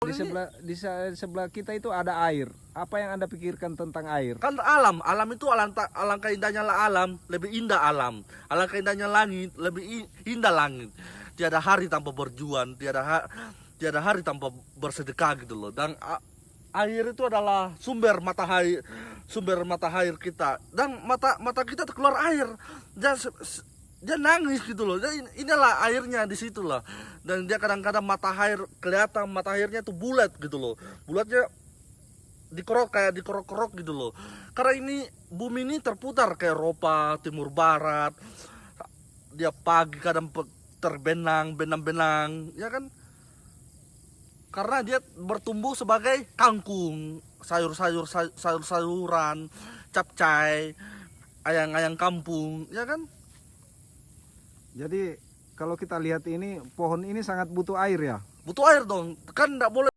Di sebelah di se- sebelah kita itu ada air. Apa yang Anda pikirkan tentang air? Kan alam, alam itu alangkah, alangkah indahnya lah alam, lebih indah alam. Alangkah indahnya langit, lebih indah langit. Tiada hari tanpa berjuang, tiada ha- tiada hari tanpa bersedekah gitu loh. Dan air itu adalah sumber mata air, sumber mata air kita. Dan mata mata kita keluar air. Dan dia nangis gitu loh. Dan in- inilah airnya di situ lah. Dan dia kadang-kadang mata air kelihatan mata airnya tuh bulat gitu loh. Bulatnya dikerok kayak dikerok-kerok gitu loh. Karena ini bumi ini terputar ke Eropa, Timur Barat. Dia pagi kadang terbenang, benang-benang, ya kan? Karena dia bertumbuh sebagai kangkung, sayur-sayur say- sayur-sayuran, capcay, ayang-ayang kampung, ya kan? Jadi kalau kita lihat ini pohon ini sangat butuh air ya. Butuh air dong. Kan tidak boleh